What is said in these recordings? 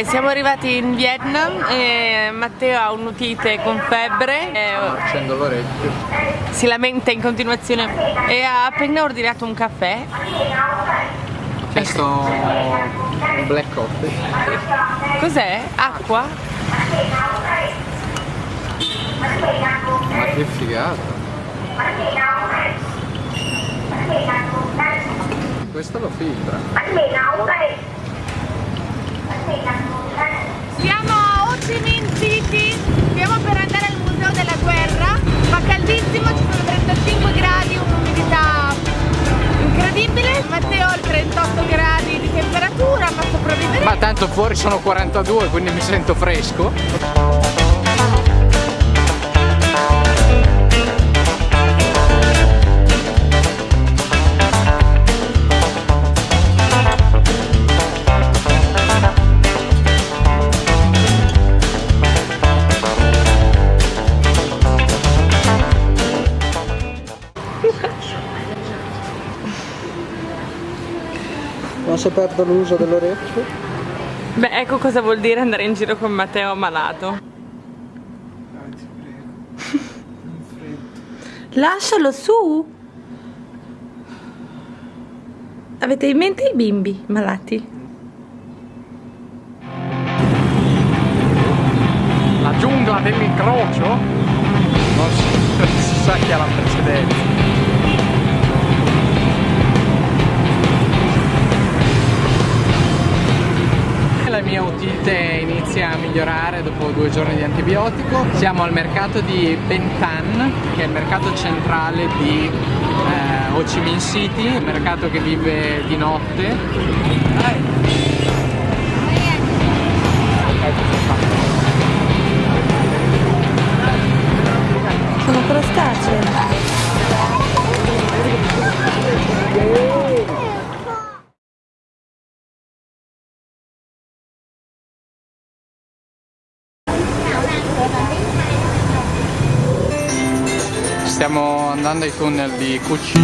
Ok, siamo arrivati in Vietnam e Matteo ha un'utite con febbre. E Accendo l'orecchio. si lamenta in continuazione e ha appena ordinato un caffè. Un black coffee. Cos'è? Acqua? Ma che figata. Questo lo filtra. Siamo a Ho City, stiamo per andare al Museo della Guerra, fa caldissimo, ci sono 35 gradi, un'umidità incredibile. Matteo ha 38 gradi di temperatura, ma sopravviveremo. Ma tanto fuori sono 42, quindi mi sento fresco. Se perdo l'uso dell'orecchio? Beh, ecco cosa vuol dire andare in giro con Matteo malato. Lascialo su! Avete in mente i bimbi malati? Di antibiotico. Siamo al mercato di Bentan, che è il mercato centrale di eh, Ho Chi Minh City, un mercato che vive di notte. Stiamo andando ai tunnel di Cucci.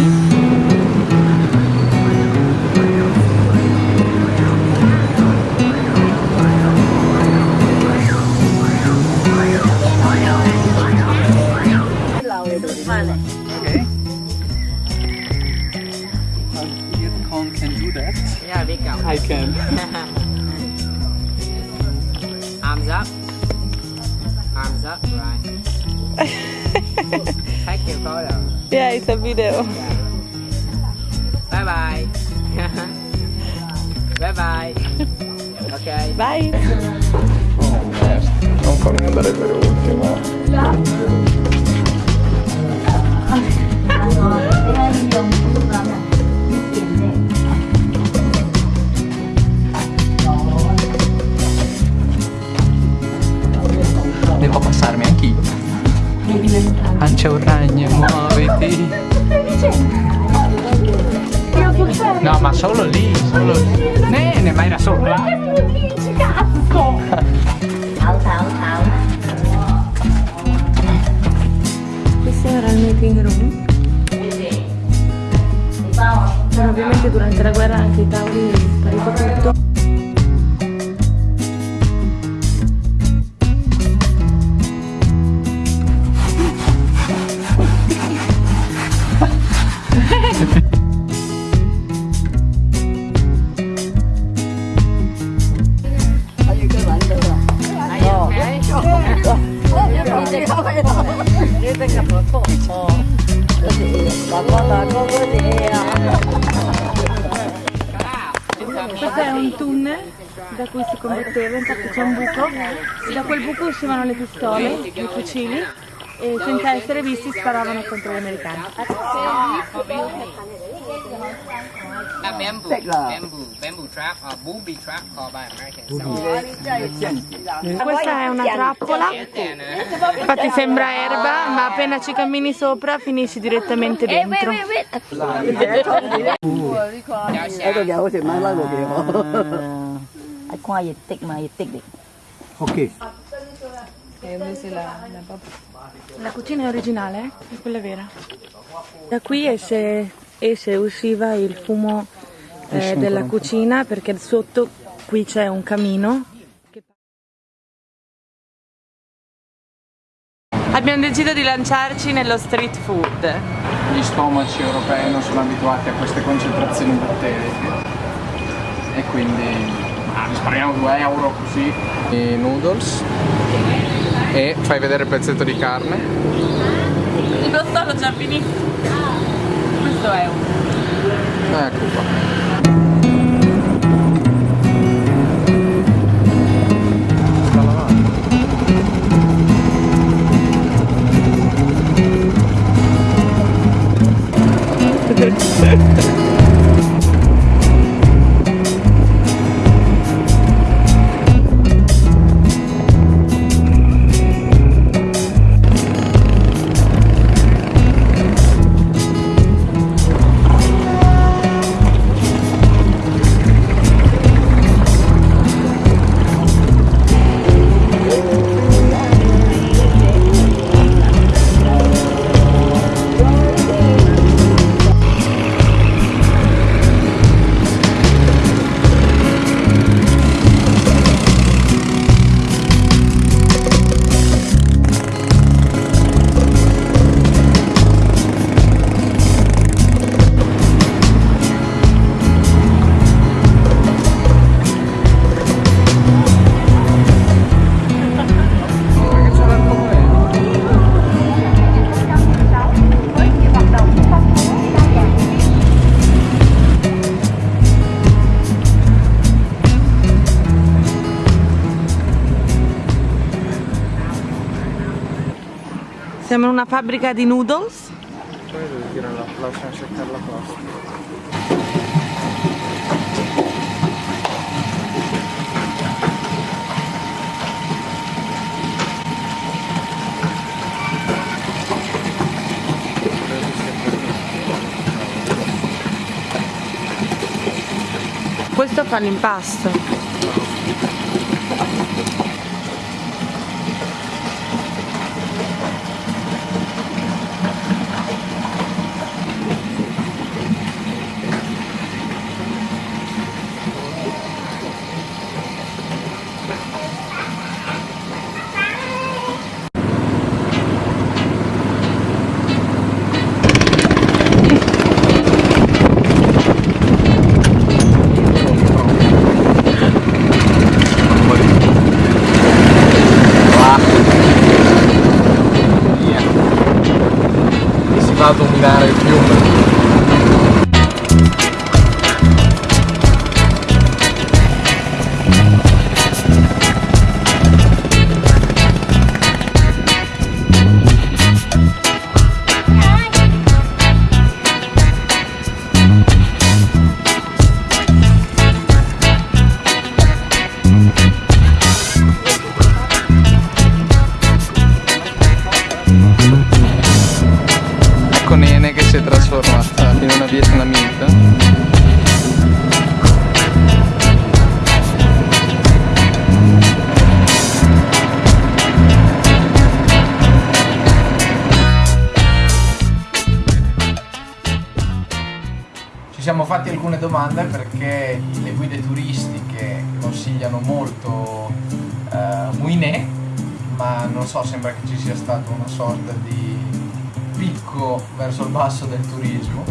Okay. You Yeah, it's a video. Bye bye. bye bye. Okay. Bye! Non farmi andare per ultimo. Ancia un ragno, muoviti. No, ma solo lì, solo lì. Nene, ma era solo là. Questo era il meeting room. Ma ovviamente durante la guerra anche i tavoli è sparito tutto. Questo è un tunnel da cui si combatteva, infatti c'è un buco e da quel buco uscivano le pistole, i fucili e senza essere visti sparavano contro gli americani. Bamboo, bamboo, bamboo. Trap or booby trap called by Americans. Questa è una trappola, infatti sembra erba, ma appena ci cammini sopra finisci direttamente dentro. một điều ai khoa gì tích mà gì tích đi Ok. La cucina è originale, eh? è quella vera. Da qui esce, esce usciva il fumo eh, della cucina perché sotto qui c'è un camino. Abbiamo deciso di lanciarci nello street food. Gli stomaci europei non sono abituati a queste concentrazioni batteriche e quindi risparmiamo 2 euro così. I noodles e fai vedere il pezzetto di carne. Il broccolo già finito. Questo è un. Ecco qua. Siamo in una fabbrica di noodles. Poi devo dire la lasciamo seccare la pasta. Questo fa l'impasto. Domande perché le guide turistiche consigliano molto eh, Muinè, ma non so, sembra che ci sia stato una sorta di picco verso il basso del turismo.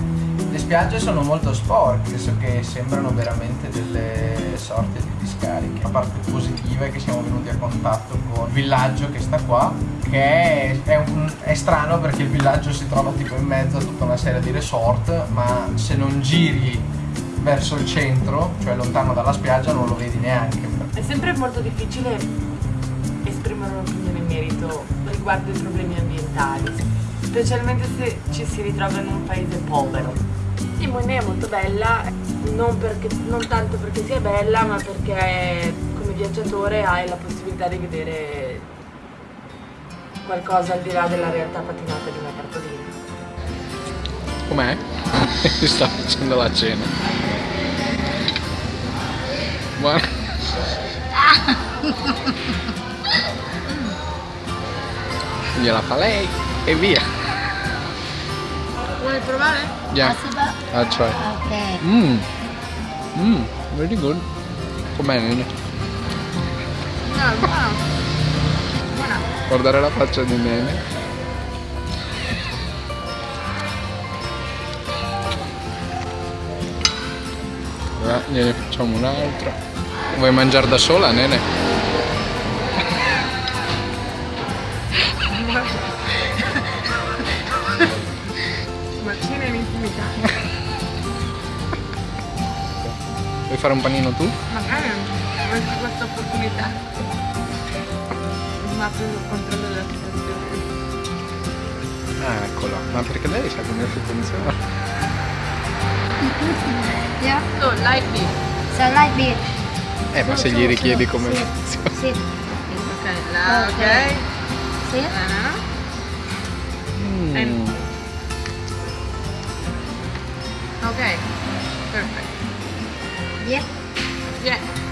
Le spiagge sono molto sporche, senso che sembrano veramente delle sorte di discariche. La parte positiva è che siamo venuti a contatto con il villaggio che sta qua, che è, è un- è strano perché il villaggio si trova tipo in mezzo a tutta una serie di resort, ma se non giri verso il centro, cioè lontano dalla spiaggia, non lo vedi neanche. È sempre molto difficile esprimere un'opinione in merito riguardo i problemi ambientali, specialmente se ci si ritrova in un paese povero. Simone è molto bella, non, perché- non tanto perché sia bella, ma perché come viaggiatore hai la possibilità di vedere qualcosa al di là della realtà patinata di una cartolina. Com'è? Si sta facendo la cena. Buona. Gliela fa lei e via. Vuoi provare? Yeah, I'll try. Okay. Mmm. Mmm, very good. Com'è Nene? No, buono. Guardare la faccia di Nene. Allora, gliene facciamo un altro. Vuoi mangiare da sola, nene? Ma cena in intimità. Vuoi fare un panino tu? Magari avresti questa opportunità. Ma preso il controllo della situazione. Ah, eccolo. Ma perché lei sa come funziona? Yeah. So, light beef. So like this. Eh, ma se gli richiedi come Sit. funziona. Sit. Ok, la, ok. Sit. Ah. Mm. Ok. Perfect. Yeah. Yeah.